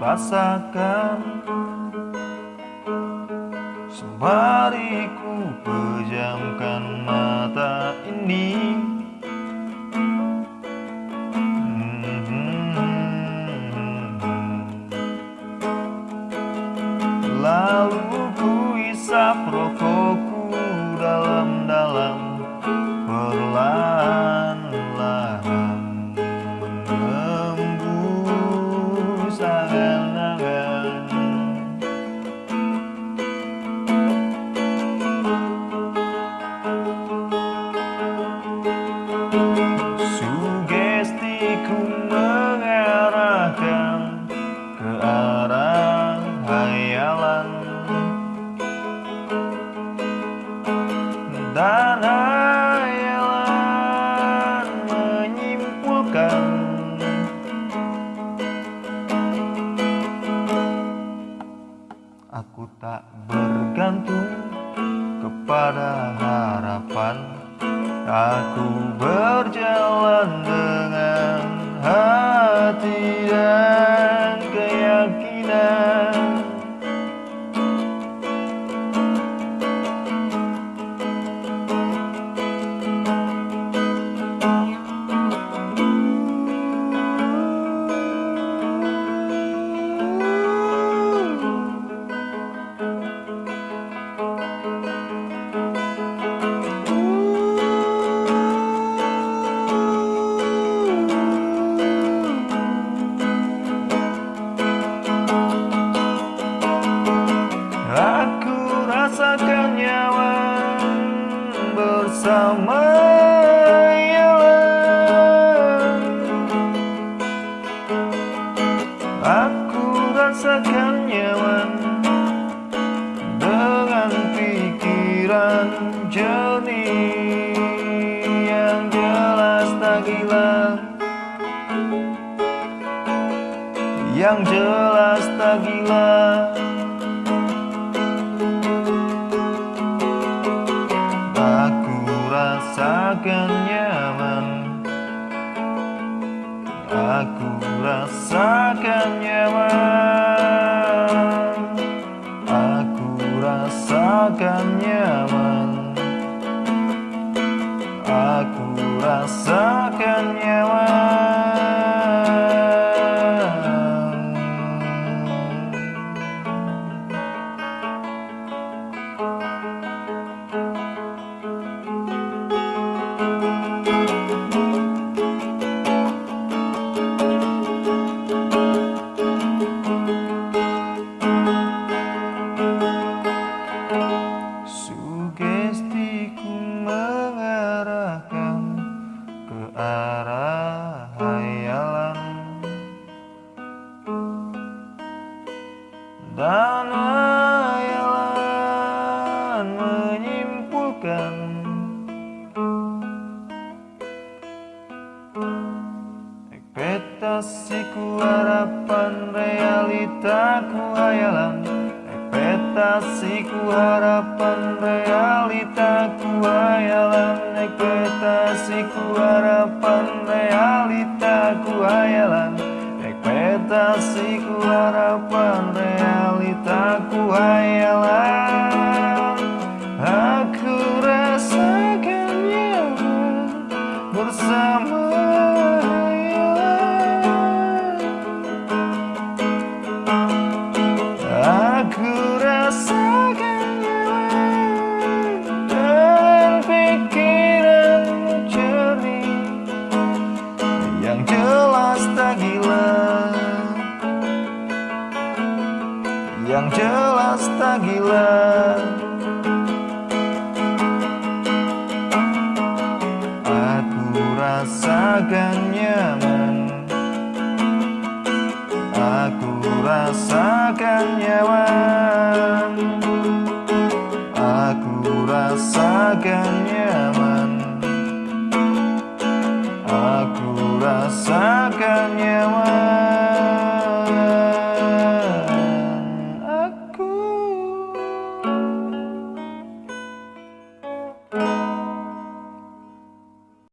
rasakan. Sembari ku pejamkan mata ini. Lalu ku isap rokokku Aku tak bergantung kepada harapan. Aku berjalan bersama Yalan Aku rasakan nyaman dengan pikiran jernih Yang jelas tak gila. Yang jelas tak gila rasakan Dan hayalan menyimpulkan Ekspektasiku harapan realitaku hayalan Ekspektasiku harapan realitaku hayalan Ekspektasiku harapan realitaku hayalan Ekspektasiku harapan realitaku jelas tak gila. Aku rasakan nyaman. Aku rasakan nyaman. Aku rasakan nyaman. Aku rasakan